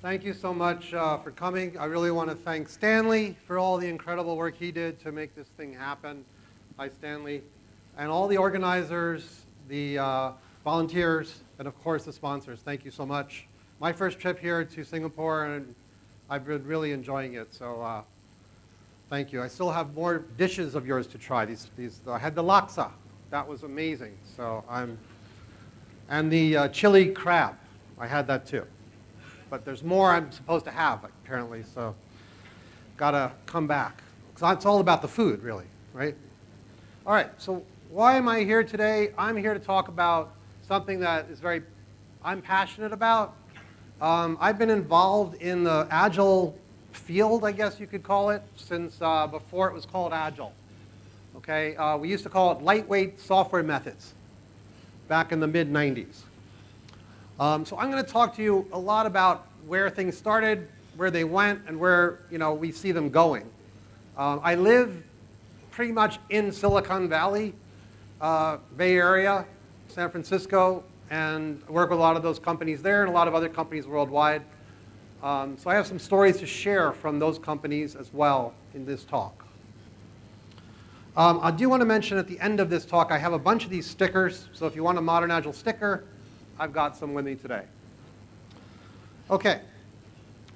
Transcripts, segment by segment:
Thank you so much uh, for coming. I really want to thank Stanley for all the incredible work he did to make this thing happen. Hi, Stanley. And all the organizers, the uh, volunteers, and of course the sponsors. Thank you so much. My first trip here to Singapore, and I've been really enjoying it. So uh, thank you. I still have more dishes of yours to try. These, these, I had the laksa. That was amazing. So I'm, and the uh, chili crab. I had that too but there's more I'm supposed to have, apparently, so gotta come back. It's all about the food, really, right? All right, so why am I here today? I'm here to talk about something that is very, I'm passionate about. Um, I've been involved in the Agile field, I guess you could call it, since uh, before it was called Agile. Okay, uh, we used to call it lightweight software methods back in the mid 90s. Um, so I'm going to talk to you a lot about where things started, where they went, and where you know we see them going. Um, I live pretty much in Silicon Valley, uh, Bay Area, San Francisco, and work with a lot of those companies there and a lot of other companies worldwide. Um, so I have some stories to share from those companies as well in this talk. Um, I do want to mention at the end of this talk, I have a bunch of these stickers. So if you want a Modern Agile sticker, I've got some with me today. Okay,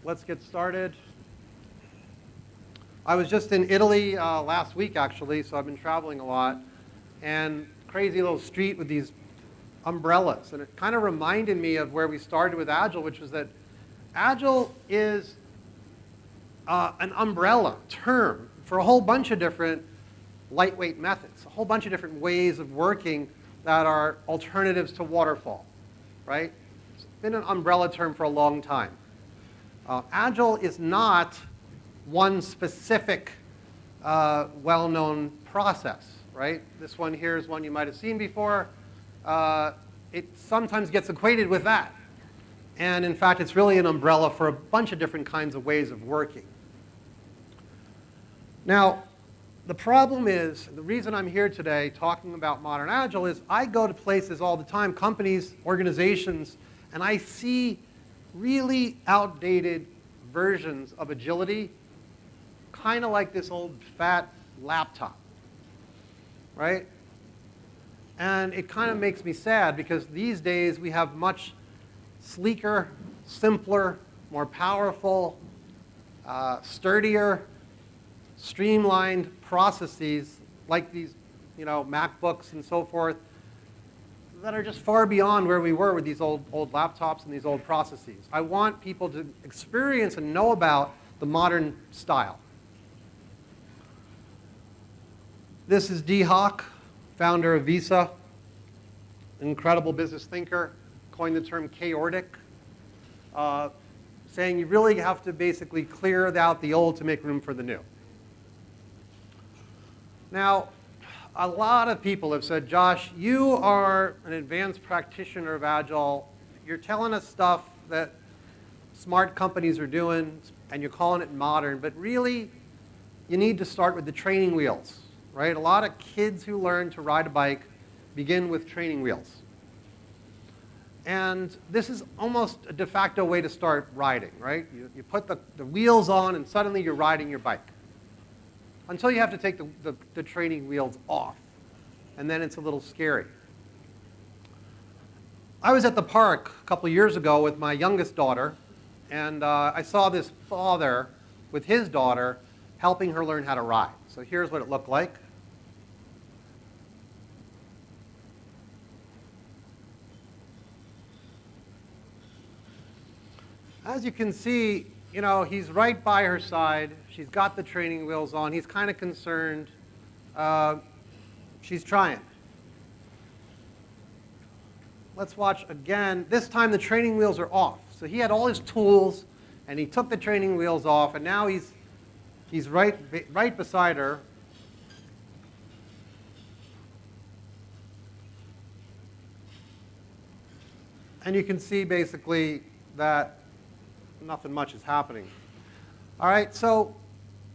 let's get started. I was just in Italy uh, last week, actually, so I've been traveling a lot. And crazy little street with these umbrellas. And it kind of reminded me of where we started with Agile, which was that Agile is uh, an umbrella term for a whole bunch of different lightweight methods, a whole bunch of different ways of working that are alternatives to waterfall right? It's been an umbrella term for a long time. Uh, Agile is not one specific uh, well-known process, right? This one here is one you might have seen before. Uh, it sometimes gets equated with that. And in fact, it's really an umbrella for a bunch of different kinds of ways of working. Now, the problem is, the reason I'm here today talking about modern agile is I go to places all the time, companies, organizations, and I see really outdated versions of agility, kind of like this old fat laptop, right? And it kind of makes me sad because these days we have much sleeker, simpler, more powerful, uh, sturdier, streamlined processes like these you know, MacBooks and so forth that are just far beyond where we were with these old, old laptops and these old processes. I want people to experience and know about the modern style. This is Dee Hock, founder of Visa, incredible business thinker, coined the term chaordic, uh, saying you really have to basically clear out the old to make room for the new. Now, a lot of people have said, Josh, you are an advanced practitioner of Agile. You're telling us stuff that smart companies are doing, and you're calling it modern, but really, you need to start with the training wheels, right? A lot of kids who learn to ride a bike begin with training wheels. And this is almost a de facto way to start riding, right? You, you put the, the wheels on, and suddenly you're riding your bike until you have to take the, the, the training wheels off. And then it's a little scary. I was at the park a couple years ago with my youngest daughter, and uh, I saw this father with his daughter helping her learn how to ride. So here's what it looked like. As you can see, you know, he's right by her side. She's got the training wheels on. He's kind of concerned. Uh, she's trying. Let's watch again. This time the training wheels are off. So he had all his tools, and he took the training wheels off, and now he's, he's right, right beside her. And you can see basically that nothing much is happening. All right, so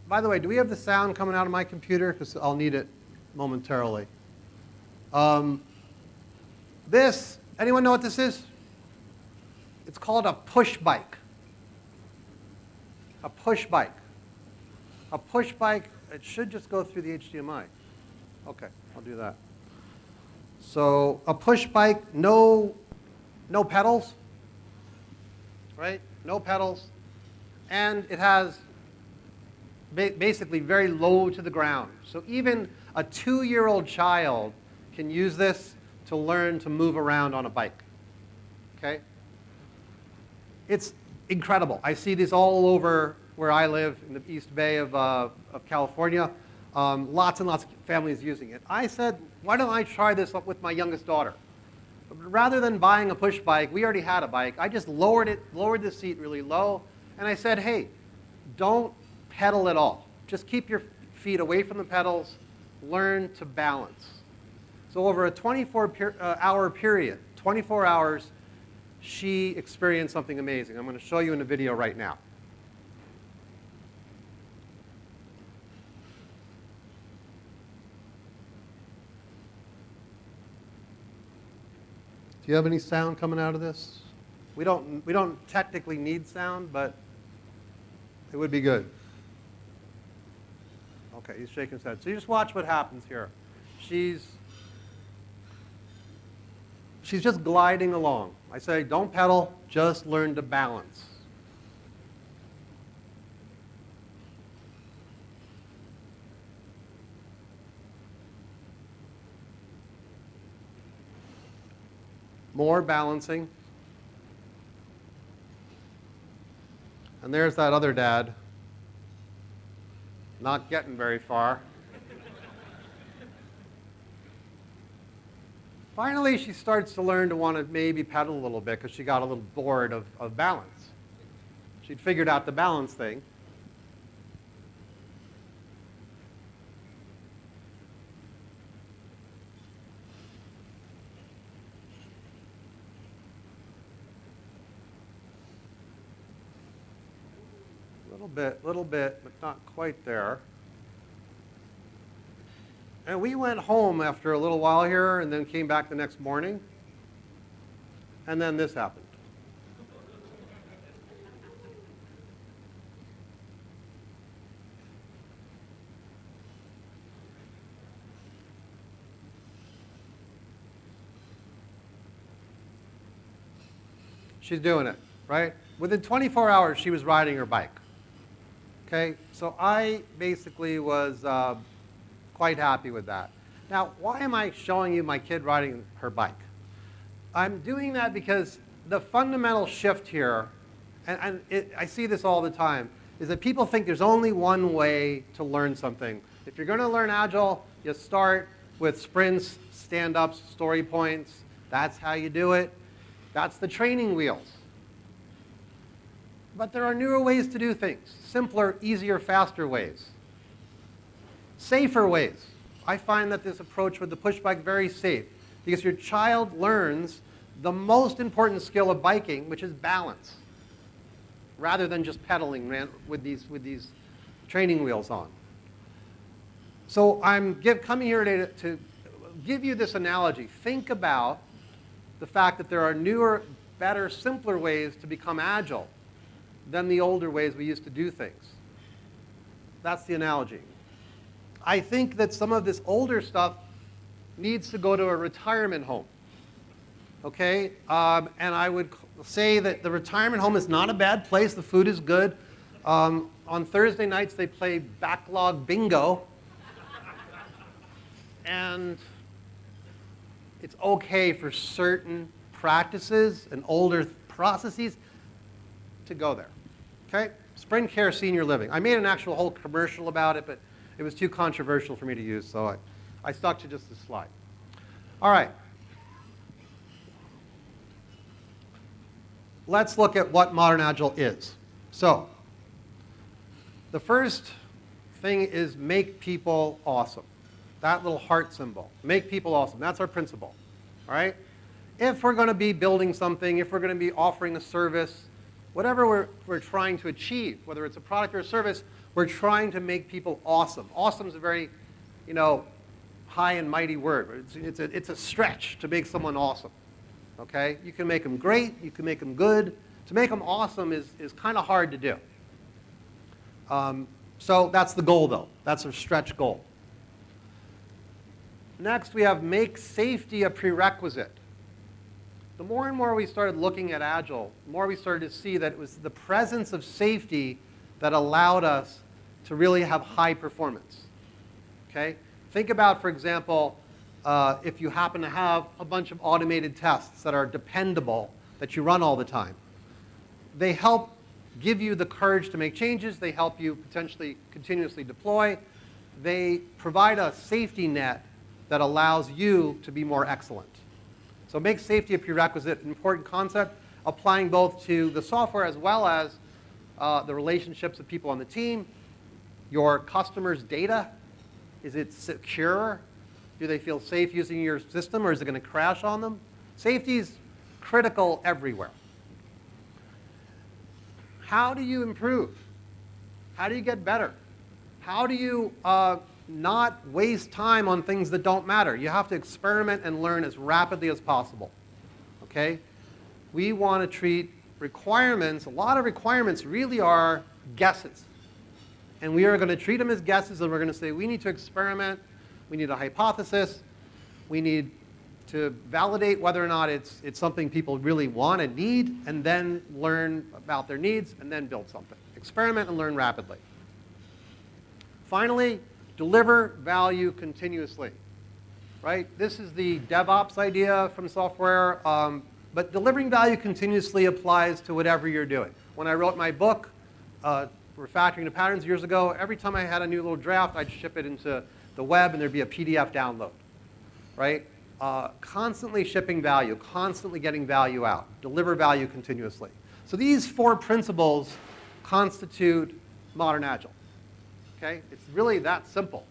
by the way, do we have the sound coming out of my computer? Because I'll need it momentarily. Um, this, anyone know what this is? It's called a push bike. a push bike. A push bike, it should just go through the HDMI. Okay, I'll do that. So a push bike, no, no pedals, right? No pedals. And it has ba basically very low to the ground. So even a two-year-old child can use this to learn to move around on a bike. Okay? It's incredible. I see this all over where I live in the East Bay of, uh, of California. Um, lots and lots of families using it. I said, why don't I try this up with my youngest daughter? Rather than buying a push bike, we already had a bike. I just lowered it, lowered the seat really low, and I said, hey, don't pedal at all. Just keep your feet away from the pedals, learn to balance. So over a 24 per, uh, hour period, 24 hours, she experienced something amazing. I'm going to show you in a video right now. Do you have any sound coming out of this? We don't, we don't technically need sound, but it would be good. Okay, he's shaking his head. So you just watch what happens here. She's she's just gliding along. I say, don't pedal, just learn to balance. More balancing. And there's that other dad, not getting very far. Finally, she starts to learn to want to maybe pedal a little bit because she got a little bored of, of balance. She'd figured out the balance thing. A little bit, little bit, but not quite there. And we went home after a little while here and then came back the next morning. And then this happened. She's doing it, right? Within 24 hours, she was riding her bike. Okay, so I basically was uh, quite happy with that. Now, why am I showing you my kid riding her bike? I'm doing that because the fundamental shift here, and, and it, I see this all the time, is that people think there's only one way to learn something. If you're going to learn Agile, you start with sprints, stand-ups, story points. That's how you do it. That's the training wheels. But there are newer ways to do things, simpler, easier, faster ways safer ways. I find that this approach with the push bike very safe because your child learns the most important skill of biking, which is balance, rather than just pedaling with these, with these training wheels on. So I'm give, coming here today to, to give you this analogy. Think about the fact that there are newer, better, simpler ways to become agile than the older ways we used to do things. That's the analogy. I think that some of this older stuff needs to go to a retirement home. Okay? Um, and I would say that the retirement home is not a bad place. The food is good. Um, on Thursday nights, they play backlog bingo. and it's okay for certain practices and older processes to go there. Okay? Sprint Care Senior Living. I made an actual whole commercial about it, but it was too controversial for me to use, so I, I stuck to just this slide. All right. Let's look at what Modern Agile is. So, the first thing is make people awesome. That little heart symbol. Make people awesome. That's our principle. All right? If we're going to be building something, if we're going to be offering a service, whatever we're, we're trying to achieve, whether it's a product or a service, we're trying to make people awesome. Awesome is a very, you know, high and mighty word. It's, it's, a, it's a stretch to make someone awesome. Okay? You can make them great. You can make them good. To make them awesome is, is kind of hard to do. Um, so that's the goal, though. That's a stretch goal. Next, we have make safety a prerequisite. The more and more we started looking at Agile, the more we started to see that it was the presence of safety that allowed us to really have high performance. Okay? Think about, for example, uh, if you happen to have a bunch of automated tests that are dependable, that you run all the time. They help give you the courage to make changes. They help you potentially continuously deploy. They provide a safety net that allows you to be more excellent. So make safety a prerequisite, an important concept, applying both to the software as well as uh, the relationships of people on the team, your customers' data. Is it secure? Do they feel safe using your system or is it going to crash on them? Safety is critical everywhere. How do you improve? How do you get better? How do you uh, not waste time on things that don't matter? You have to experiment and learn as rapidly as possible. Okay? We want to treat requirements, a lot of requirements really are guesses. And we are going to treat them as guesses and we're going to say we need to experiment, we need a hypothesis, we need to validate whether or not it's, it's something people really want and need, and then learn about their needs, and then build something. Experiment and learn rapidly. Finally, deliver value continuously. Right? This is the DevOps idea from software, um, but delivering value continuously applies to whatever you're doing. When I wrote my book, uh, Refactoring to Patterns years ago, every time I had a new little draft, I'd ship it into the web and there'd be a PDF download. Right? uh, constantly shipping value, constantly getting value out, deliver value continuously. So these four principles constitute modern agile. Okay? It's really that simple.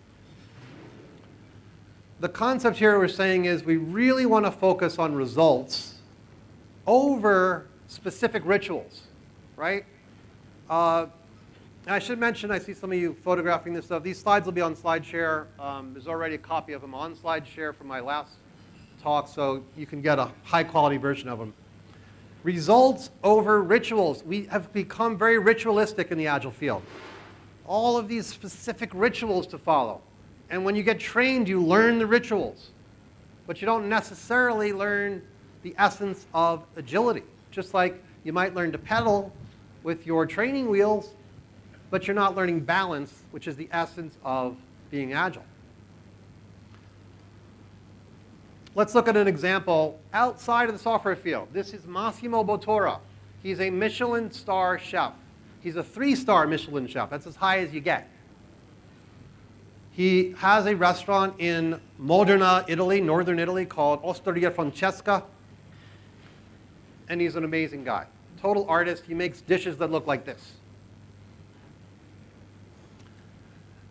The concept here we're saying is we really want to focus on results over specific rituals, right? Uh, I should mention, I see some of you photographing this stuff. These slides will be on SlideShare. Um, there's already a copy of them on SlideShare from my last talk so you can get a high quality version of them. Results over rituals. We have become very ritualistic in the Agile field. All of these specific rituals to follow. And when you get trained, you learn the rituals. But you don't necessarily learn the essence of agility. Just like you might learn to pedal with your training wheels, but you're not learning balance, which is the essence of being agile. Let's look at an example outside of the software field. This is Massimo Bottura. He's a Michelin star chef. He's a three-star Michelin chef. That's as high as you get. He has a restaurant in Modena, Italy, northern Italy, called Osteria Francescana. And he's an amazing guy. Total artist. He makes dishes that look like this.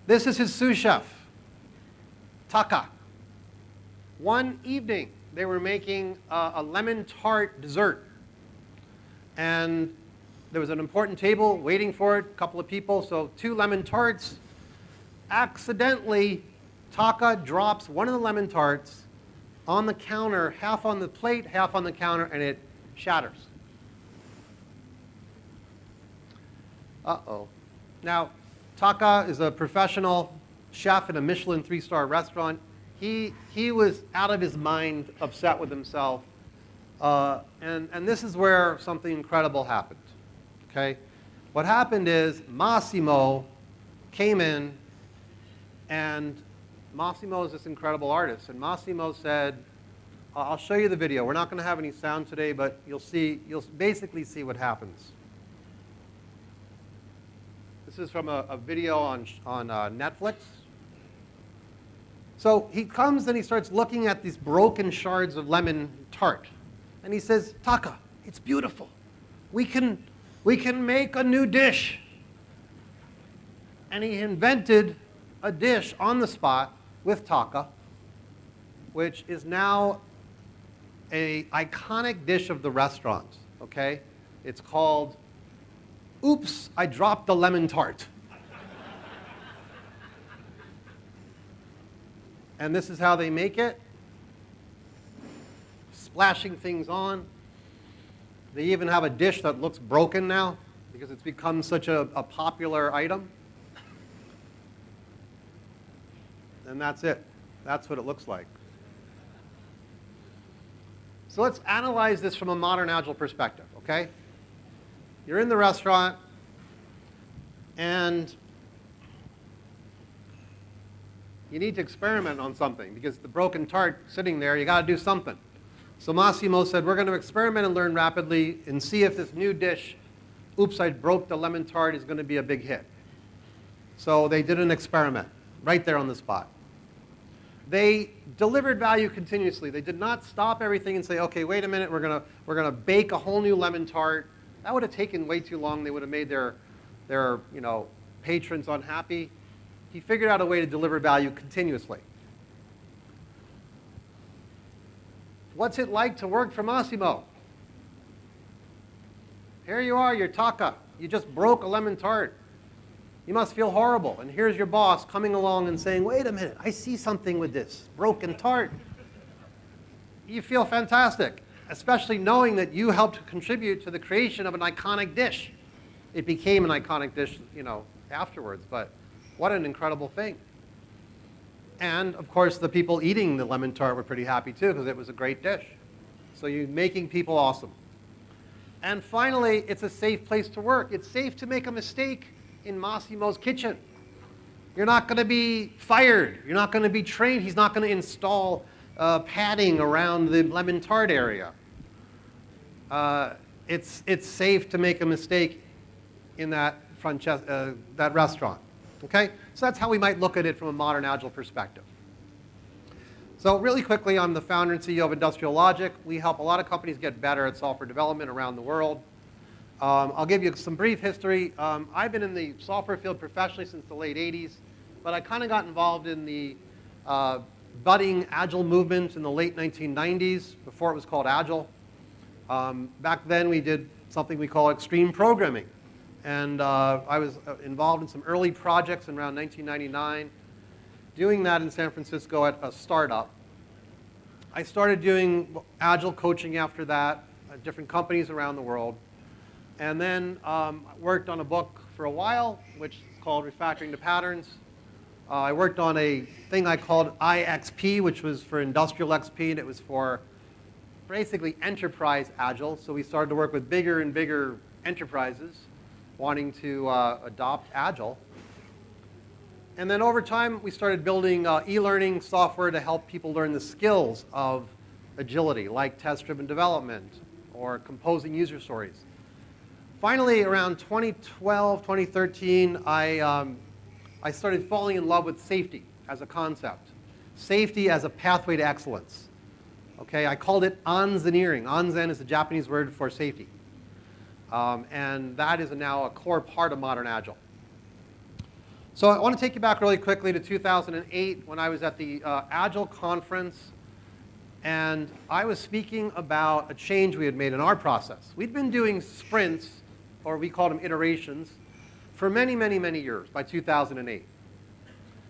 This is his sous chef, Taka. One evening, they were making uh, a lemon tart dessert. And there was an important table waiting for it, a couple of people, so two lemon tarts. Accidentally, Taka drops one of the lemon tarts on the counter, half on the plate, half on the counter, and it shatters. Uh-oh. Now, Taka is a professional chef in a Michelin three-star restaurant he, he was out of his mind, upset with himself. Uh, and, and this is where something incredible happened. Okay? What happened is Massimo came in, and Massimo is this incredible artist. And Massimo said, I'll show you the video. We're not going to have any sound today, but you'll see, you'll basically see what happens. This is from a, a video on, on uh, Netflix. So he comes and he starts looking at these broken shards of lemon tart. And he says, Taka, it's beautiful. We can, we can make a new dish. And he invented a dish on the spot with Taka, which is now a iconic dish of the restaurant, okay? It's called, Oops, I dropped the lemon tart. And this is how they make it. Splashing things on. They even have a dish that looks broken now because it's become such a, a popular item. And that's it. That's what it looks like. So let's analyze this from a modern Agile perspective, okay? You're in the restaurant, and you need to experiment on something because the broken tart sitting there, you got to do something. So Massimo said, we're going to experiment and learn rapidly and see if this new dish, oops, I broke the lemon tart, is going to be a big hit. So they did an experiment right there on the spot. They delivered value continuously. They did not stop everything and say, okay, wait a minute, we're going to we're gonna bake a whole new lemon tart. That would have taken way too long. They would have made their, their you know, patrons unhappy. He figured out a way to deliver value continuously. What's it like to work for Massimo? Here you are, you're Taka. You just broke a lemon tart. You must feel horrible. And here's your boss coming along and saying, wait a minute, I see something with this broken tart. You feel fantastic, especially knowing that you helped contribute to the creation of an iconic dish. It became an iconic dish, you know, afterwards, but what an incredible thing. And of course, the people eating the lemon tart were pretty happy too because it was a great dish. So you're making people awesome. And finally, it's a safe place to work. It's safe to make a mistake in Massimo's kitchen. You're not going to be fired. You're not going to be trained. He's not going to install uh, padding around the lemon tart area. Uh, it's, it's safe to make a mistake in that, uh, that restaurant. Okay? So that's how we might look at it from a modern Agile perspective. So really quickly, I'm the founder and CEO of Industrial Logic. We help a lot of companies get better at software development around the world. Um, I'll give you some brief history. Um, I've been in the software field professionally since the late 80s, but I kind of got involved in the uh, budding Agile movement in the late 1990s, before it was called Agile. Um, back then, we did something we call extreme programming. And uh, I was uh, involved in some early projects in around 1999, doing that in San Francisco at a startup. I started doing agile coaching after that at different companies around the world. And then um, worked on a book for a while, which is called Refactoring to Patterns. Uh, I worked on a thing I called IXP, which was for Industrial XP, and it was for basically enterprise agile. So we started to work with bigger and bigger enterprises wanting to uh, adopt Agile. And then over time, we started building uh, e-learning software to help people learn the skills of agility, like test-driven development or composing user stories. Finally, around 2012, 2013, I, um, I started falling in love with safety as a concept. Safety as a pathway to excellence. Okay, I called it Anzeneering. Anzen is the Japanese word for safety. Um, and that is now a core part of modern Agile. So I want to take you back really quickly to 2008 when I was at the uh, Agile conference and I was speaking about a change we had made in our process. We'd been doing sprints, or we called them iterations, for many, many, many years by 2008.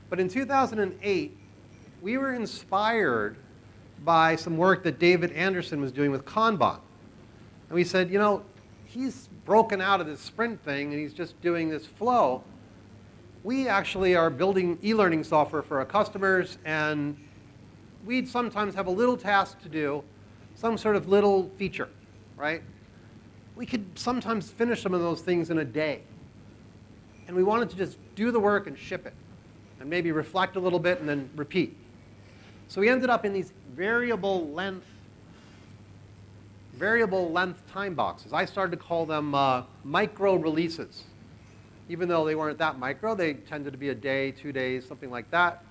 But in 2008, we were inspired by some work that David Anderson was doing with Kanban. And we said, you know, he's broken out of this sprint thing and he's just doing this flow. We actually are building e-learning software for our customers and we'd sometimes have a little task to do, some sort of little feature, right? We could sometimes finish some of those things in a day. And we wanted to just do the work and ship it and maybe reflect a little bit and then repeat. So we ended up in these variable length variable length time boxes. I started to call them uh, micro releases. Even though they weren't that micro, they tended to be a day, two days, something like that.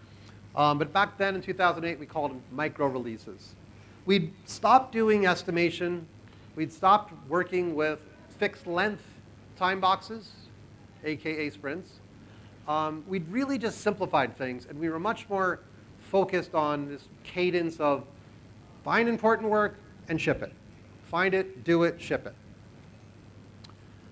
Um, but back then in 2008, we called them micro releases. We'd stopped doing estimation. We'd stopped working with fixed length time boxes, AKA sprints. Um, we'd really just simplified things, and we were much more focused on this cadence of find important work and ship it. Find it, do it, ship it.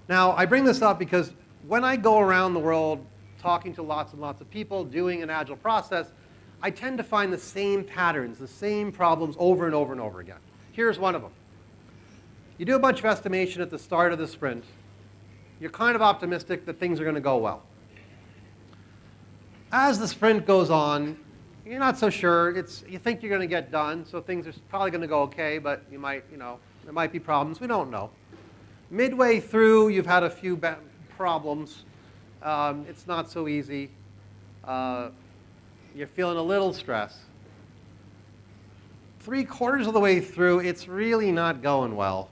Now, I bring this up because when I go around the world talking to lots and lots of people, doing an agile process, I tend to find the same patterns, the same problems over and over and over again. Here's one of them. You do a bunch of estimation at the start of the sprint, you're kind of optimistic that things are going to go well. As the sprint goes on, you're not so sure. It's, you think you're going to get done, so things are probably going to go okay, but you might, you know, there might be problems. We don't know. Midway through, you've had a few problems. Um, it's not so easy. Uh, you're feeling a little stress. Three quarters of the way through, it's really not going well.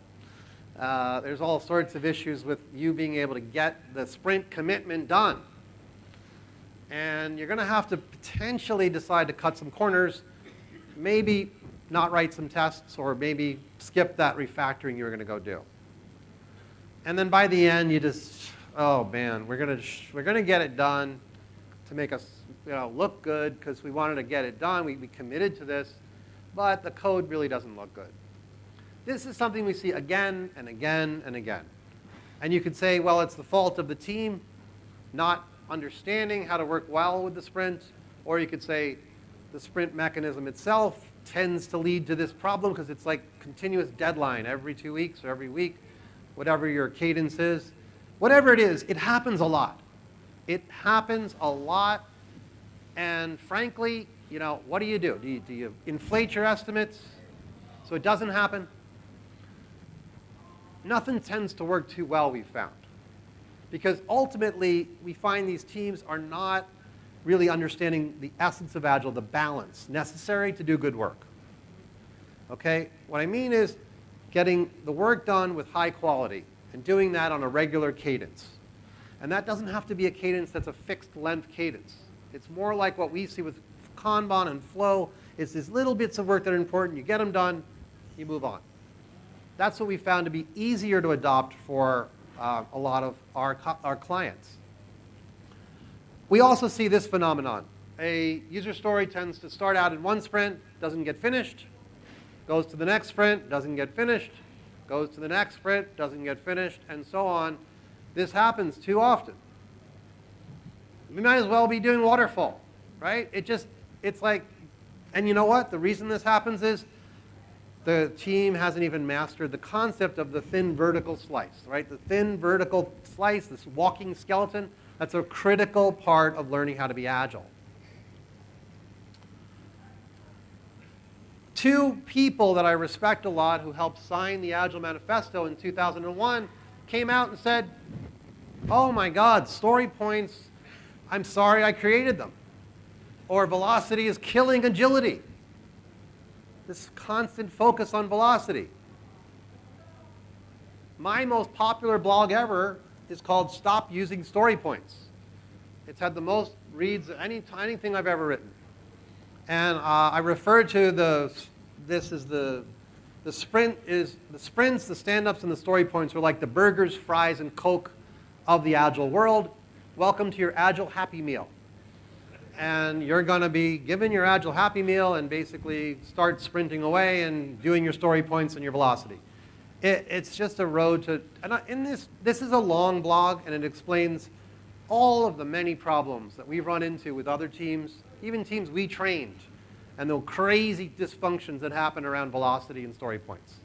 Uh, there's all sorts of issues with you being able to get the sprint commitment done. And you're going to have to potentially decide to cut some corners, maybe not write some tests, or maybe skip that refactoring you were going to go do. And then by the end, you just, oh man, we're going to, we're going to get it done to make us you know, look good because we wanted to get it done. We, we committed to this, but the code really doesn't look good. This is something we see again and again and again. And you could say, well, it's the fault of the team not understanding how to work well with the sprint, or you could say the sprint mechanism itself tends to lead to this problem because it's like continuous deadline every two weeks or every week, whatever your cadence is. Whatever it is, it happens a lot. It happens a lot, and frankly, you know, what do you do? Do you, do you inflate your estimates so it doesn't happen? Nothing tends to work too well, we've found. Because ultimately, we find these teams are not really understanding the essence of Agile, the balance necessary to do good work. Okay? What I mean is getting the work done with high quality and doing that on a regular cadence. And that doesn't have to be a cadence that's a fixed length cadence. It's more like what we see with Kanban and flow. It's these little bits of work that are important. You get them done, you move on. That's what we found to be easier to adopt for uh, a lot of our, our clients. We also see this phenomenon. A user story tends to start out in one sprint, doesn't get finished, goes to the next sprint, doesn't get finished, goes to the next sprint, doesn't get finished, and so on. This happens too often. We might as well be doing waterfall, right? It just, it's like, and you know what? The reason this happens is the team hasn't even mastered the concept of the thin vertical slice, right? The thin vertical slice, this walking skeleton, that's a critical part of learning how to be agile. Two people that I respect a lot who helped sign the Agile Manifesto in 2001 came out and said, oh my God, story points, I'm sorry I created them. Or velocity is killing agility this constant focus on velocity. My most popular blog ever is called Stop Using Story Points. It's had the most reads of any, anything I've ever written. And uh, I refer to the, this is the, the sprint is, the sprints, the stand-ups, and the story points are like the burgers, fries, and Coke of the Agile world. Welcome to your Agile Happy Meal and you're going to be given your Agile Happy Meal and basically start sprinting away and doing your story points and your velocity. It, it's just a road to, and in this, this is a long blog and it explains all of the many problems that we've run into with other teams, even teams we trained, and the crazy dysfunctions that happen around velocity and story points.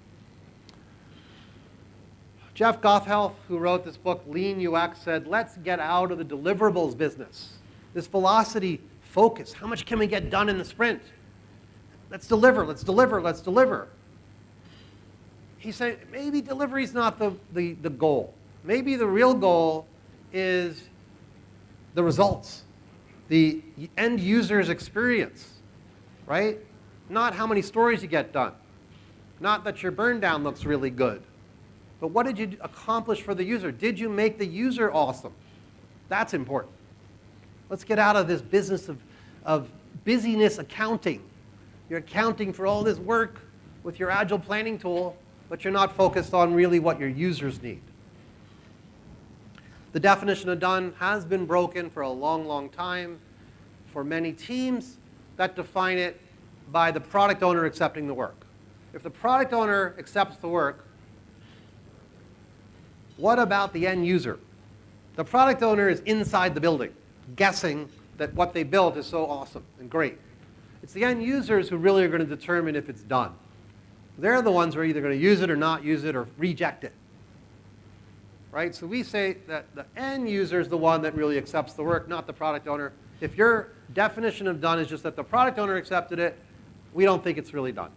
Jeff Gothelf, who wrote this book, Lean UX, said, let's get out of the deliverables business this velocity focus. How much can we get done in the sprint? Let's deliver, let's deliver, let's deliver. He said, maybe delivery is not the, the, the goal. Maybe the real goal is the results, the end user's experience, right? Not how many stories you get done. Not that your burn down looks really good. But what did you accomplish for the user? Did you make the user awesome? That's important. Let's get out of this business of, of busyness accounting. You're accounting for all this work with your Agile planning tool, but you're not focused on really what your users need. The definition of done has been broken for a long, long time for many teams that define it by the product owner accepting the work. If the product owner accepts the work, what about the end user? The product owner is inside the building guessing that what they built is so awesome and great. It's the end users who really are going to determine if it's done. They're the ones who are either going to use it or not use it or reject it. right? So we say that the end user is the one that really accepts the work, not the product owner. If your definition of done is just that the product owner accepted it, we don't think it's really done.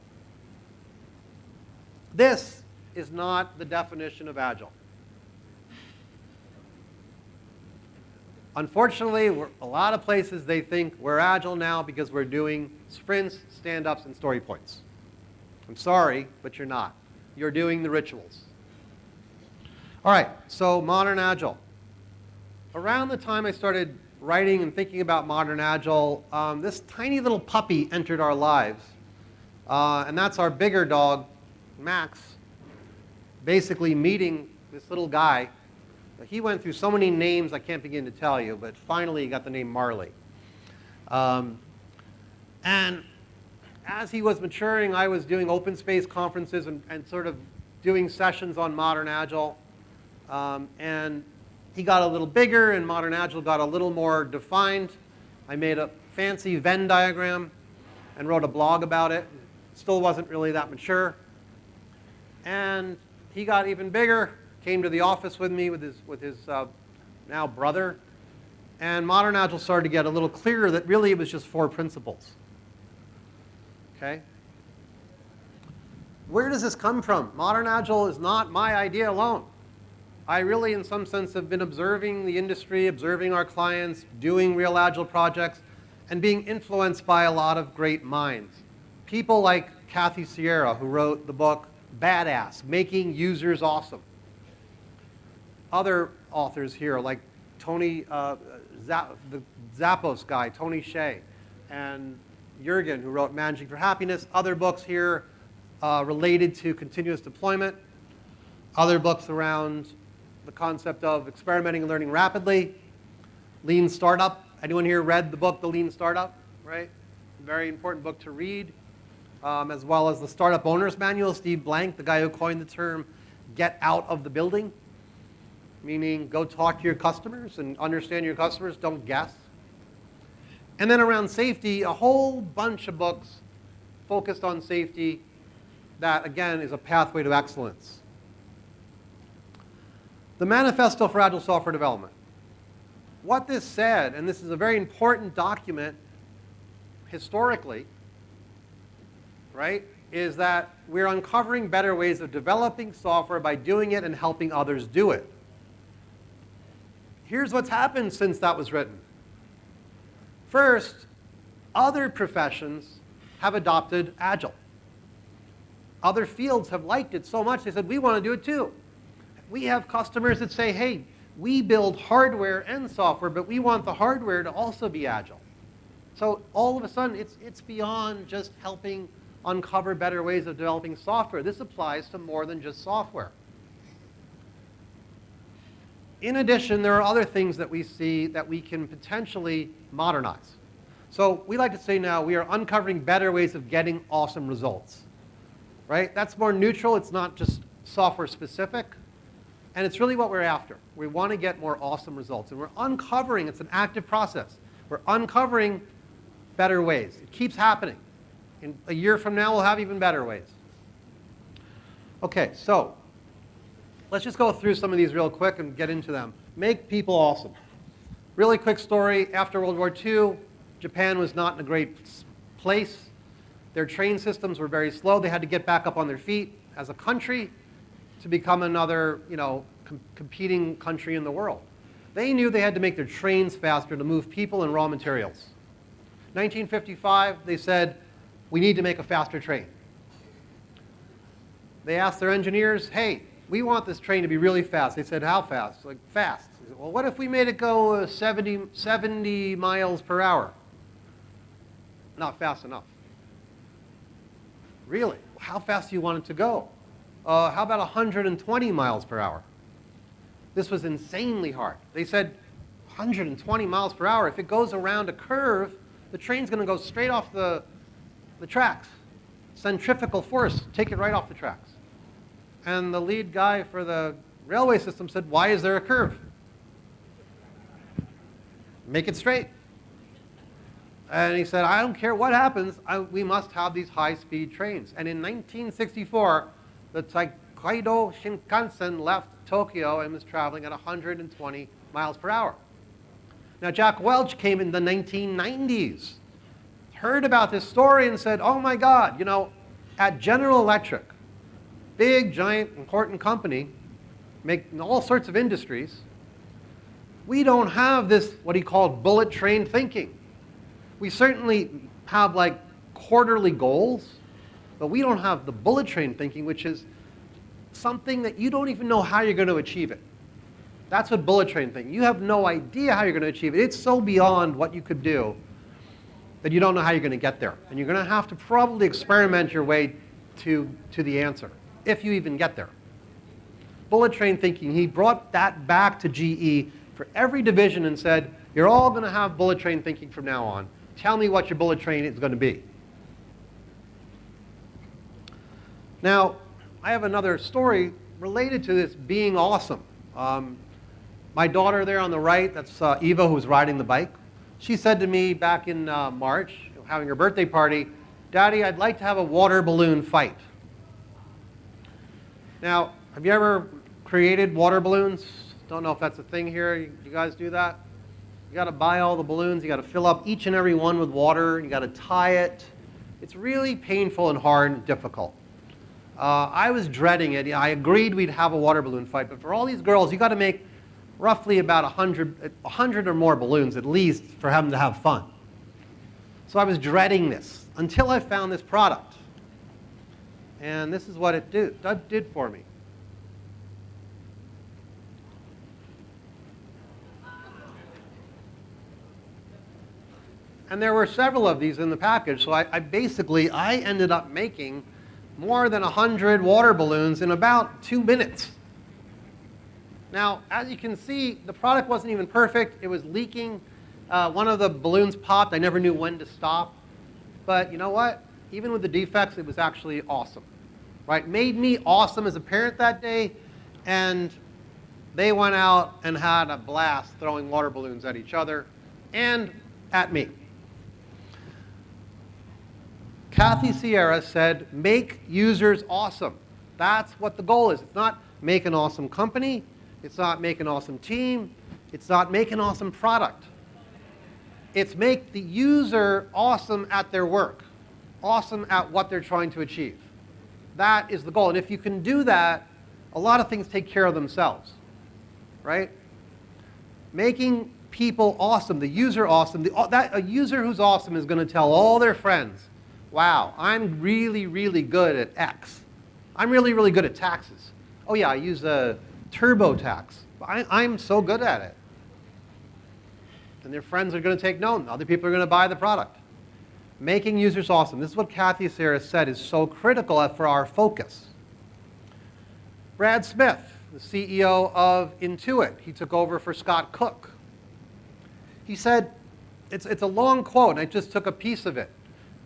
This is not the definition of agile. Unfortunately, a lot of places they think we're agile now because we're doing sprints, stand-ups, and story points. I'm sorry, but you're not. You're doing the rituals. All right, so modern agile. Around the time I started writing and thinking about modern agile, um, this tiny little puppy entered our lives. Uh, and that's our bigger dog, Max, basically meeting this little guy he went through so many names I can't begin to tell you, but finally he got the name Marley. Um, and as he was maturing, I was doing open space conferences and, and sort of doing sessions on Modern Agile. Um, and he got a little bigger and Modern Agile got a little more defined. I made a fancy Venn diagram and wrote a blog about it. Still wasn't really that mature. And he got even bigger came to the office with me with his, with his uh, now brother. And Modern Agile started to get a little clearer that really it was just four principles. Okay? Where does this come from? Modern Agile is not my idea alone. I really, in some sense, have been observing the industry, observing our clients, doing real Agile projects, and being influenced by a lot of great minds. People like Kathy Sierra, who wrote the book Badass, Making Users Awesome other authors here, like Tony, uh, the Zappos guy, Tony Hsieh, and Jurgen, who wrote Managing for Happiness, other books here uh, related to continuous deployment, other books around the concept of experimenting and learning rapidly, Lean Startup. Anyone here read the book, The Lean Startup, right? Very important book to read, um, as well as the Startup Owner's Manual, Steve Blank, the guy who coined the term get out of the building meaning go talk to your customers and understand your customers, don't guess. And then around safety, a whole bunch of books focused on safety that, again, is a pathway to excellence. The Manifesto for Agile Software Development. What this said, and this is a very important document historically, right, is that we're uncovering better ways of developing software by doing it and helping others do it here's what's happened since that was written. First, other professions have adopted Agile. Other fields have liked it so much, they said, we want to do it too. We have customers that say, hey, we build hardware and software, but we want the hardware to also be Agile. So all of a sudden, it's, it's beyond just helping uncover better ways of developing software. This applies to more than just software. In addition, there are other things that we see that we can potentially modernize. So we like to say now we are uncovering better ways of getting awesome results. Right? That's more neutral. It's not just software specific. And it's really what we're after. We want to get more awesome results. And we're uncovering, it's an active process. We're uncovering better ways. It keeps happening. In a year from now, we'll have even better ways. Okay, so Let's just go through some of these real quick and get into them. Make people awesome. Really quick story. After World War II, Japan was not in a great place. Their train systems were very slow. They had to get back up on their feet as a country to become another, you know, com competing country in the world. They knew they had to make their trains faster to move people and raw materials. 1955, they said, we need to make a faster train. They asked their engineers, hey, we want this train to be really fast. They said, how fast? Like, fast. Said, well, what if we made it go uh, 70, 70 miles per hour? Not fast enough. Really? How fast do you want it to go? Uh, how about 120 miles per hour? This was insanely hard. They said 120 miles per hour. If it goes around a curve, the train's going to go straight off the, the tracks. Centrifugal force, take it right off the tracks. And the lead guy for the railway system said, why is there a curve? Make it straight. And he said, I don't care what happens, I, we must have these high-speed trains. And in 1964, the Tokaido Shinkansen left Tokyo and was traveling at 120 miles per hour. Now, Jack Welch came in the 1990s, heard about this story and said, oh my God, you know, at General Electric, big, giant, important company, making all sorts of industries, we don't have this, what he called bullet train thinking. We certainly have like quarterly goals, but we don't have the bullet train thinking, which is something that you don't even know how you're going to achieve it. That's what bullet train thinking. You have no idea how you're going to achieve it. It's so beyond what you could do that you don't know how you're going to get there. And you're going to have to probably experiment your way to, to the answer, if you even get there. Bullet train thinking, he brought that back to GE for every division and said, you're all going to have bullet train thinking from now on. Tell me what your bullet train is going to be. Now, I have another story related to this being awesome. Um, my daughter there on the right, that's uh, Eva who's riding the bike. She said to me back in uh, March, having her birthday party, Daddy, I'd like to have a water balloon fight. Now, have you ever created water balloons? Don't know if that's a thing here. You, guys do that? You got to buy all the balloons. You got to fill up each and every one with water. You got to tie it. It's really painful and hard and difficult. Uh, I was dreading it. I agreed we'd have a water balloon fight, but for all these girls, you got to make roughly about 100, 100 or more balloons at least for them to have fun. So I was dreading this until I found this product. And this is what it do, did for me. And there were several of these in the package, so I, I basically, I ended up making more than 100 water balloons in about two minutes. Now, as you can see, the product wasn't even perfect. It was leaking. Uh, one of the balloons popped. I never knew when to stop. But you know what? Even with the defects, it was actually awesome. Right? Made me awesome as a parent that day. And they went out and had a blast throwing water balloons at each other and at me. Kathy Sierra said, make users awesome. That's what the goal is. It's not make an awesome company. It's not make an awesome team. It's not make an awesome product. It's make the user awesome at their work, awesome at what they're trying to achieve. That is the goal. And if you can do that, a lot of things take care of themselves, right? Making people awesome, the user awesome, the, that, a user who's awesome is going to tell all their friends, wow, I'm really, really good at X. I'm really, really good at taxes. Oh yeah, I use a TurboTax. I, am so good at it. And their friends are going to take note. Other people are going to buy the product. Making users awesome. This is what Kathy Sierra said is so critical for our focus. Brad Smith, the CEO of Intuit, he took over for Scott Cook. He said, it's, it's a long quote, and I just took a piece of it.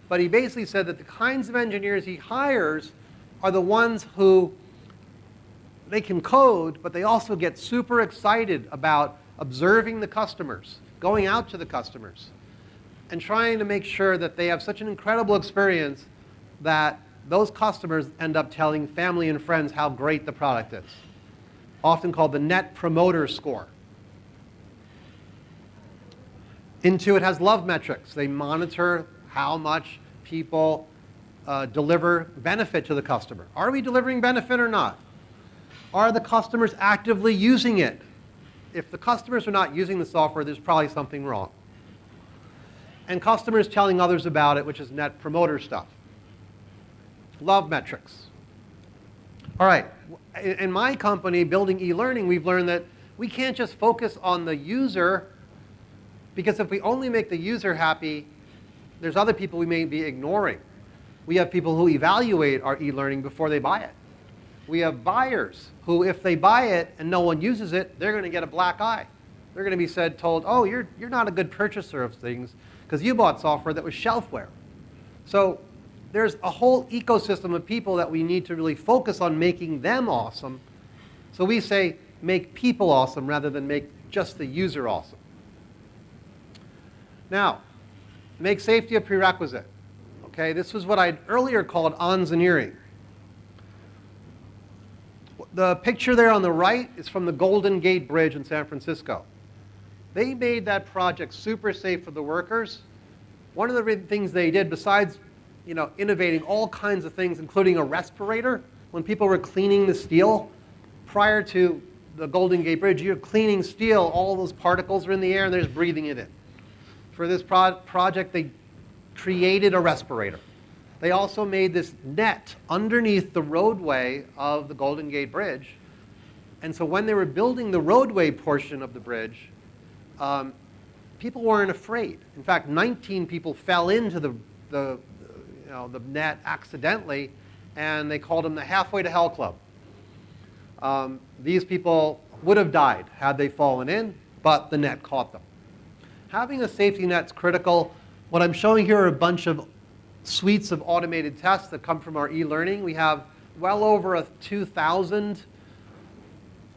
But he basically said that the kinds of engineers he hires are the ones who they can code, but they also get super excited about observing the customers, going out to the customers, and trying to make sure that they have such an incredible experience that those customers end up telling family and friends how great the product is, often called the Net Promoter Score. Intuit has love metrics. They monitor how much people uh, deliver benefit to the customer. Are we delivering benefit or not? Are the customers actively using it? If the customers are not using the software, there's probably something wrong. And customers telling others about it, which is net promoter stuff. Love metrics. All right, in my company, Building e-learning, we've learned that we can't just focus on the user because if we only make the user happy, there's other people we may be ignoring. We have people who evaluate our e-learning before they buy it. We have buyers who, if they buy it and no one uses it, they're going to get a black eye. They're going to be said, told, oh, you're, you're not a good purchaser of things because you bought software that was shelfware. So there's a whole ecosystem of people that we need to really focus on making them awesome. So we say make people awesome rather than make just the user awesome. Now, make safety a prerequisite. Okay, this was what I earlier called engineering the picture there on the right is from the Golden Gate Bridge in San Francisco. They made that project super safe for the workers. One of the things they did, besides you know, innovating all kinds of things, including a respirator, when people were cleaning the steel, prior to the Golden Gate Bridge, you're cleaning steel, all those particles are in the air and they're just breathing it in. For this pro project, they created a respirator. They also made this net underneath the roadway of the Golden Gate Bridge. And so when they were building the roadway portion of the bridge, um, people weren't afraid. In fact, 19 people fell into the, the, you know, the net accidentally, and they called them the Halfway to Hell Club. Um, these people would have died had they fallen in, but the net caught them. Having a safety net is critical. What I'm showing here are a bunch of suites of automated tests that come from our e-learning. We have well over a 2,000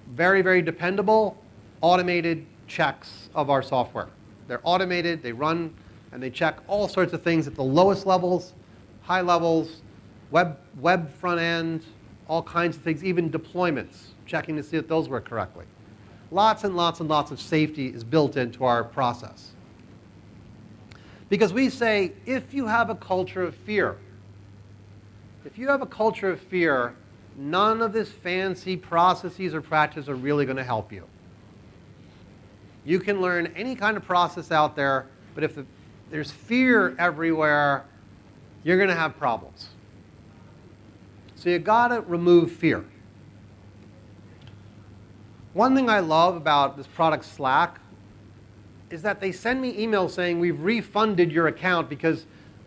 very, very dependable automated checks of our software. They're automated, they run, and they check all sorts of things at the lowest levels, high levels, web, web front end, all kinds of things, even deployments, checking to see that those work correctly. Lots and lots and lots of safety is built into our process. Because we say, if you have a culture of fear, if you have a culture of fear, none of this fancy processes or practices are really going to help you. You can learn any kind of process out there, but if the, there's fear everywhere, you're going to have problems. So you got to remove fear. One thing I love about this product Slack is that they send me emails saying we've refunded your account because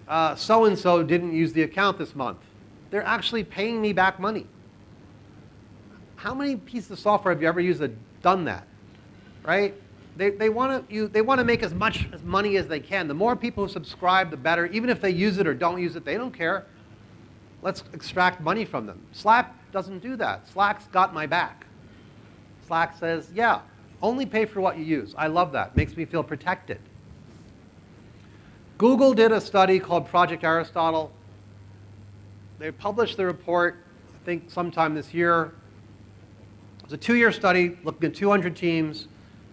uh, so-and-so didn't use the account this month. They're actually paying me back money. How many pieces of software have you ever used that done that, right? They, they want to you they want to make as much as money as they can. The more people who subscribe, the better. Even if they use it or don't use it, they don't care. Let's extract money from them. Slack doesn't do that. Slack's got my back. Slack says, yeah, only pay for what you use. I love that. Makes me feel protected. Google did a study called Project Aristotle. They published the report, I think, sometime this year. It was a two-year study looking at 200 teams,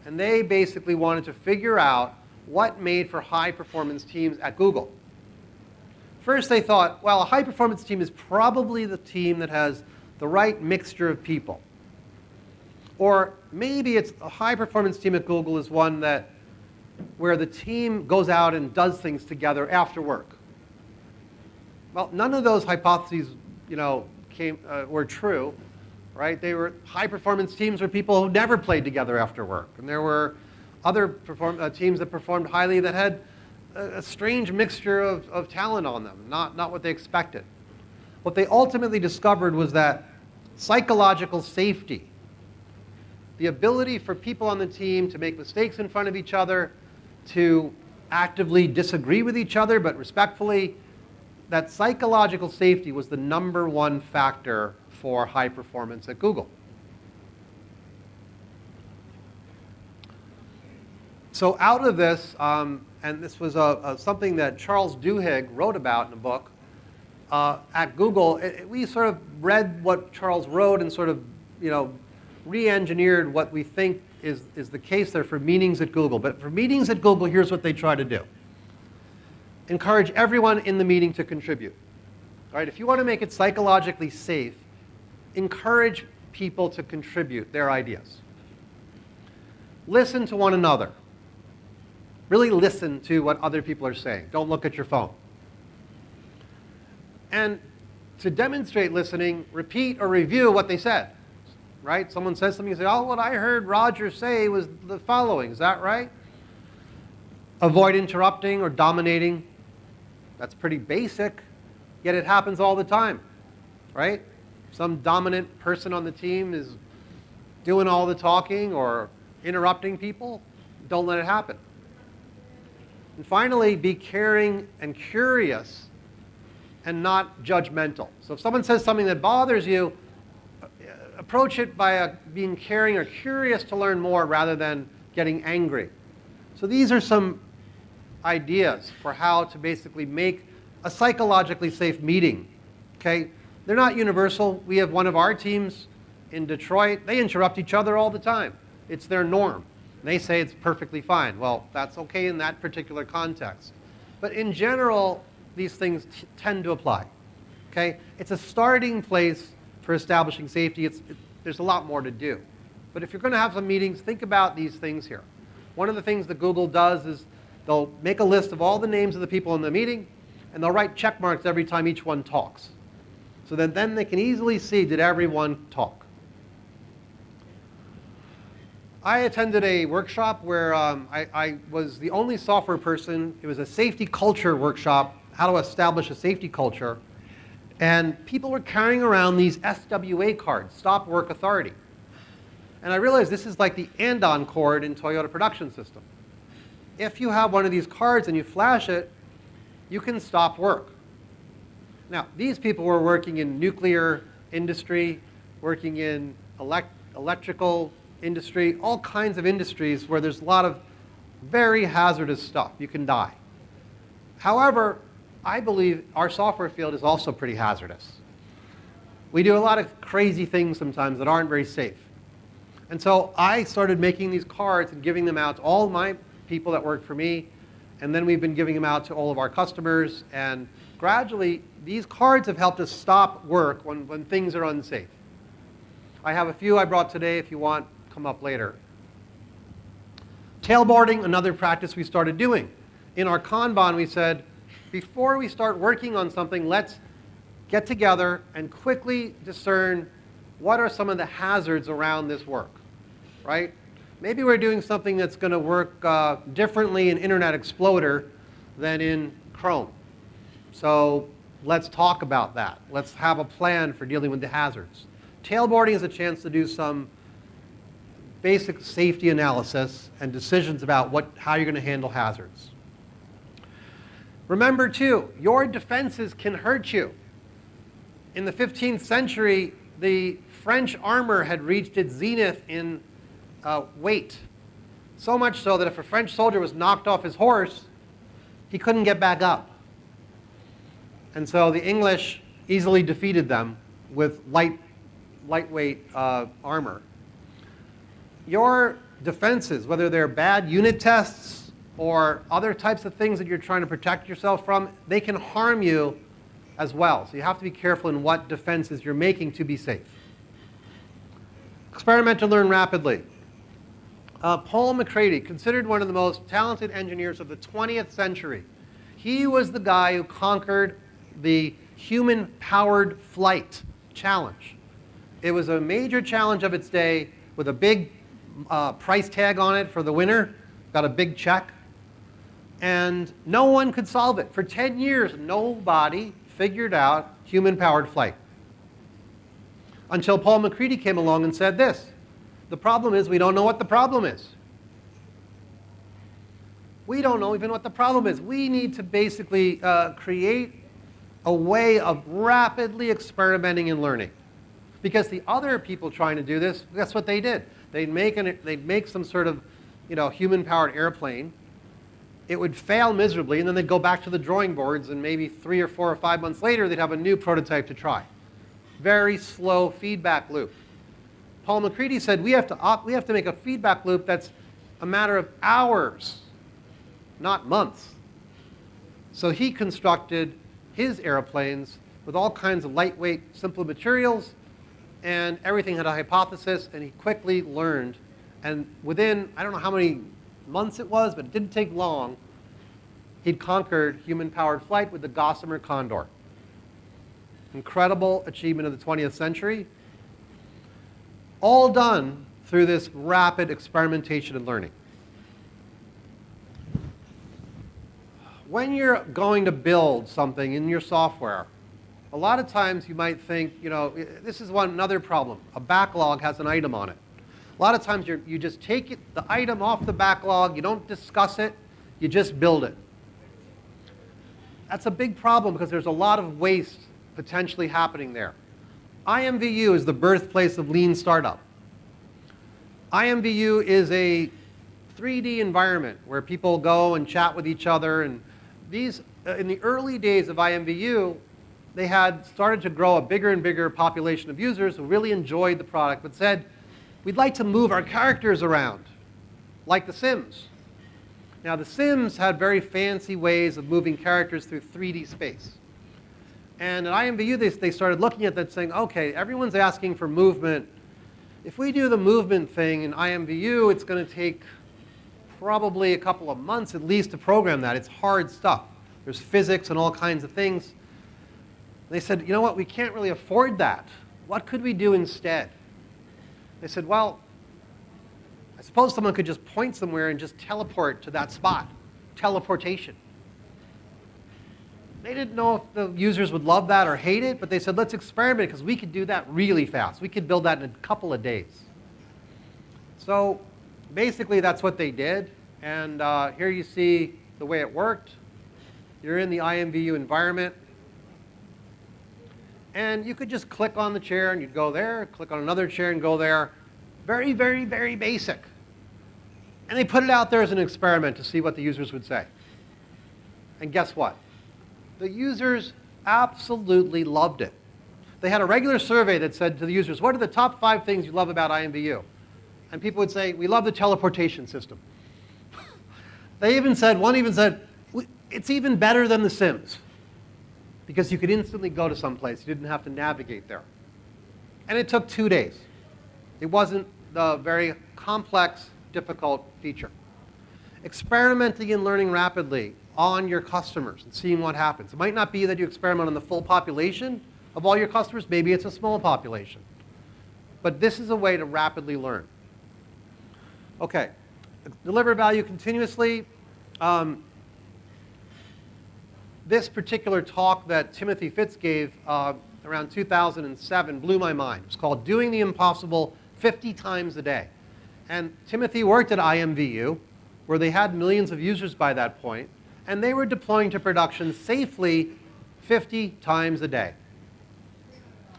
and they basically wanted to figure out what made for high-performance teams at Google. First, they thought, well, a high-performance team is probably the team that has the right mixture of people. Or maybe it's a high performance team at Google is one that where the team goes out and does things together after work. Well, none of those hypotheses, you know, came, uh, were true, right? They were high performance teams were people who never played together after work. And there were other perform, uh, teams that performed highly that had a, a strange mixture of, of talent on them, not, not what they expected. What they ultimately discovered was that psychological safety the ability for people on the team to make mistakes in front of each other, to actively disagree with each other, but respectfully, that psychological safety was the number one factor for high performance at Google. So out of this, um, and this was a, a, something that Charles Duhigg wrote about in a book, uh, at Google, it, we sort of read what Charles wrote and sort of, you know, re-engineered what we think is, is the case there for meetings at Google. But for meetings at Google, here's what they try to do. Encourage everyone in the meeting to contribute. All right, if you want to make it psychologically safe, encourage people to contribute their ideas. Listen to one another. Really listen to what other people are saying. Don't look at your phone. And to demonstrate listening, repeat or review what they said right? Someone says something, you say, oh, what I heard Roger say was the following. Is that right? Avoid interrupting or dominating. That's pretty basic, yet it happens all the time, right? Some dominant person on the team is doing all the talking or interrupting people. Don't let it happen. And finally, be caring and curious and not judgmental. So if someone says something that bothers you, uh, approach it by a, being caring or curious to learn more rather than getting angry. So these are some ideas for how to basically make a psychologically safe meeting. Okay, They're not universal. We have one of our teams in Detroit, they interrupt each other all the time. It's their norm. They say it's perfectly fine. Well, that's okay in that particular context. But in general, these things tend to apply. Okay? It's a starting place for establishing safety. It's, it, there's a lot more to do. But if you're going to have some meetings, think about these things here. One of the things that Google does is they'll make a list of all the names of the people in the meeting, and they'll write check marks every time each one talks. So that then they can easily see, did everyone talk? I attended a workshop where um, I, I, was the only software person. It was a safety culture workshop, how to establish a safety culture. And people were carrying around these SWA cards, Stop Work Authority. And I realized this is like the andon cord in Toyota production system. If you have one of these cards and you flash it, you can stop work. Now, these people were working in nuclear industry, working in elect electrical industry, all kinds of industries where there's a lot of very hazardous stuff. You can die. However, I believe our software field is also pretty hazardous. We do a lot of crazy things sometimes that aren't very safe. And so I started making these cards and giving them out to all my people that work for me. And then we've been giving them out to all of our customers. And gradually, these cards have helped us stop work when, when things are unsafe. I have a few I brought today if you want, come up later. Tailboarding, another practice we started doing. In our Kanban, we said, before we start working on something, let's get together and quickly discern what are some of the hazards around this work, right? Maybe we're doing something that's going to work uh, differently in Internet Explorer than in Chrome. So let's talk about that. Let's have a plan for dealing with the hazards. Tailboarding is a chance to do some basic safety analysis and decisions about what, how you're going to handle hazards. Remember too, your defenses can hurt you. In the 15th century, the French armor had reached its zenith in uh, weight. So much so that if a French soldier was knocked off his horse, he couldn't get back up. And so the English easily defeated them with light, lightweight uh, armor. Your defenses, whether they're bad unit tests or other types of things that you're trying to protect yourself from, they can harm you as well. So you have to be careful in what defenses you're making to be safe. Experiment to learn rapidly. Uh, Paul MacCready, considered one of the most talented engineers of the 20th century. He was the guy who conquered the human-powered flight challenge. It was a major challenge of its day with a big uh, price tag on it for the winner, got a big check. And no one could solve it. For 10 years, nobody figured out human-powered flight until Paul MacCready came along and said this. The problem is we don't know what the problem is. We don't know even what the problem is. We need to basically uh, create a way of rapidly experimenting and learning. Because the other people trying to do this, that's what they did. They'd make, an, they'd make some sort of you know, human-powered airplane. It would fail miserably, and then they'd go back to the drawing boards, and maybe three or four or five months later, they'd have a new prototype to try very slow feedback loop. Paul MacCready said we have, to we have to make a feedback loop that's a matter of hours, not months. So he constructed his airplanes with all kinds of lightweight, simple materials, and everything had a hypothesis, and he quickly learned. And within, I don't know how many months it was, but it didn't take long, he'd conquered human-powered flight with the Gossamer Condor incredible achievement of the 20th century, all done through this rapid experimentation and learning. When you're going to build something in your software, a lot of times you might think, you know, this is one another problem. A backlog has an item on it. A lot of times you you just take it, the item off the backlog, you don't discuss it, you just build it. That's a big problem because there's a lot of waste potentially happening there. IMVU is the birthplace of lean startup. IMVU is a 3D environment where people go and chat with each other. And these, uh, in the early days of IMVU, they had started to grow a bigger and bigger population of users who really enjoyed the product, but said, we'd like to move our characters around, like The Sims. Now, The Sims had very fancy ways of moving characters through 3D space. And at IMVU, they, they started looking at that saying, okay, everyone's asking for movement. If we do the movement thing in IMVU, it's going to take probably a couple of months at least to program that. It's hard stuff. There's physics and all kinds of things. They said, you know what, we can't really afford that. What could we do instead? They said, well, I suppose someone could just point somewhere and just teleport to that spot. Teleportation. They didn't know if the users would love that or hate it, but they said, let's experiment because we could do that really fast. We could build that in a couple of days. So basically, that's what they did. And uh, here you see the way it worked. You're in the IMVU environment. And you could just click on the chair and you'd go there, click on another chair and go there. Very, very, very basic. And they put it out there as an experiment to see what the users would say. And guess what? The users absolutely loved it. They had a regular survey that said to the users, what are the top five things you love about IMVU? And people would say, we love the teleportation system. they even said, one even said, it's even better than The Sims because you could instantly go to some place. You didn't have to navigate there. And it took two days. It wasn't the very complex, difficult feature. Experimenting and learning rapidly on your customers and seeing what happens. It might not be that you experiment on the full population of all your customers. Maybe it's a small population. But this is a way to rapidly learn. Okay, deliver value continuously. Um, this particular talk that Timothy Fitz gave uh, around 2007 blew my mind. It's called Doing the Impossible 50 Times a Day. And Timothy worked at IMVU, where they had millions of users by that point, and they were deploying to production safely 50 times a day.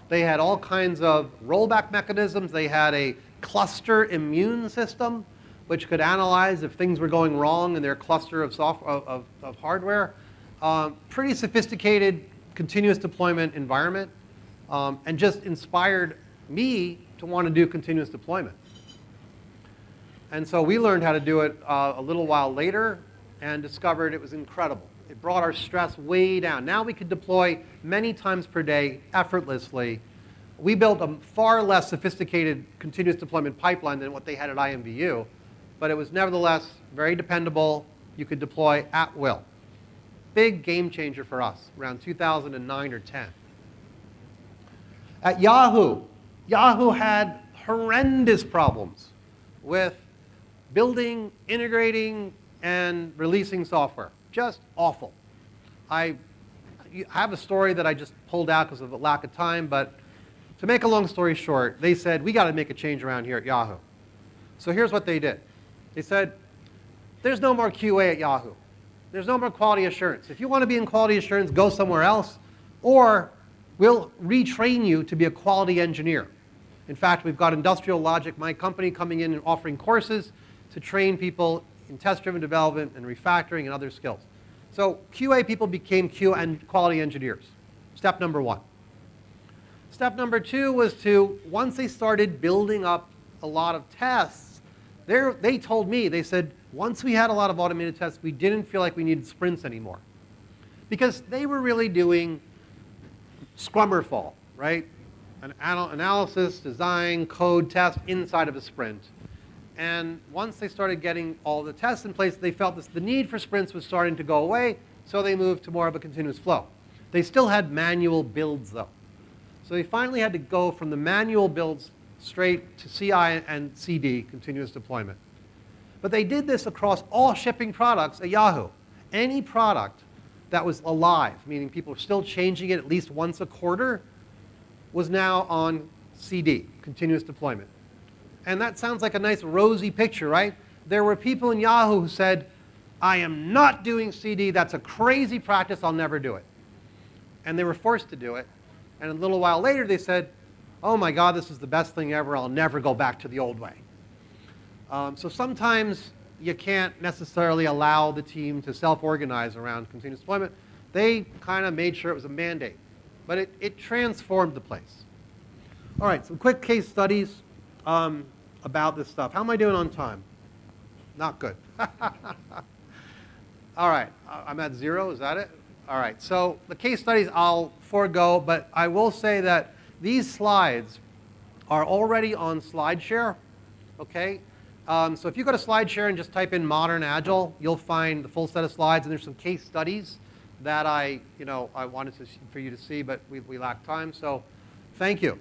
They had all kinds of rollback mechanisms. They had a cluster immune system, which could analyze if things were going wrong in their cluster of, software, of, of, of hardware. Um, pretty sophisticated continuous deployment environment um, and just inspired me to want to do continuous deployment. And so we learned how to do it uh, a little while later and discovered it was incredible. It brought our stress way down. Now we could deploy many times per day effortlessly. We built a far less sophisticated continuous deployment pipeline than what they had at IMVU, but it was nevertheless very dependable. You could deploy at will big game changer for us around 2009 or 10. At Yahoo, Yahoo had horrendous problems with building, integrating, and releasing software. Just awful. I have a story that I just pulled out because of a lack of time, but to make a long story short, they said, we got to make a change around here at Yahoo. So here's what they did. They said, there's no more QA at Yahoo. There's no more quality assurance. If you want to be in quality assurance, go somewhere else, or we'll retrain you to be a quality engineer. In fact, we've got Industrial Logic, my company, coming in and offering courses to train people in test-driven development and refactoring and other skills. So QA people became Q and quality engineers. Step number one. Step number two was to, once they started building up a lot of tests, they told me, they said, once we had a lot of automated tests, we didn't feel like we needed sprints anymore. Because they were really doing Scrummerfall, right? An anal analysis, design, code, test inside of a sprint. And once they started getting all the tests in place, they felt this, the need for sprints was starting to go away, so they moved to more of a continuous flow. They still had manual builds, though. So they finally had to go from the manual builds straight to CI and CD, continuous deployment. But they did this across all shipping products at Yahoo. Any product that was alive, meaning people were still changing it at least once a quarter, was now on CD, continuous deployment. And that sounds like a nice rosy picture, right? There were people in Yahoo who said, I am not doing CD, that's a crazy practice, I'll never do it. And they were forced to do it. And a little while later they said, oh my God, this is the best thing ever, I'll never go back to the old way. Um, so sometimes you can't necessarily allow the team to self-organize around continuous deployment. They kind of made sure it was a mandate. but it, it transformed the place. All right, some quick case studies um, about this stuff. How am I doing on time? Not good. All right, I'm at zero, is that it? All right, so the case studies I'll forego, but I will say that these slides are already on SlideShare, okay? Um, so if you go to SlideShare and just type in Modern Agile, you'll find the full set of slides, and there's some case studies that I, you know, I wanted to, for you to see, but we, we lack time, so thank you.